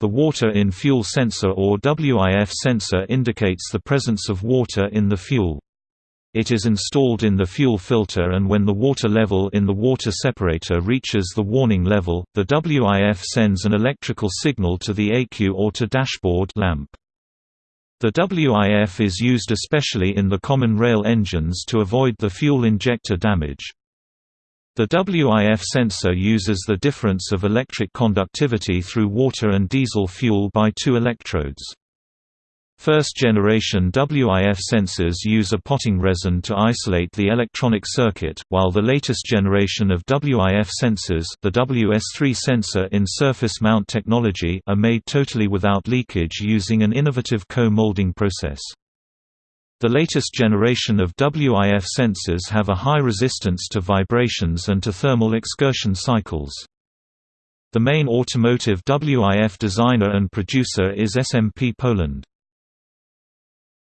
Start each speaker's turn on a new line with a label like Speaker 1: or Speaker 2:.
Speaker 1: The water in fuel sensor or WIF sensor indicates the presence of water in the fuel. It is installed in the fuel filter and when the water level in the water separator reaches the warning level, the WIF sends an electrical signal to the ECU or to dashboard lamp. The WIF is used especially in the common rail engines to avoid the fuel injector damage. The WIF sensor uses the difference of electric conductivity through water and diesel fuel by two electrodes. First-generation WIF sensors use a potting resin to isolate the electronic circuit, while the latest generation of WIF sensors the WS3 sensor in surface mount technology are made totally without leakage using an innovative co-molding process. The latest generation of WIF sensors have a high resistance to vibrations and to thermal excursion cycles. The main automotive WIF designer and producer is SMP Poland.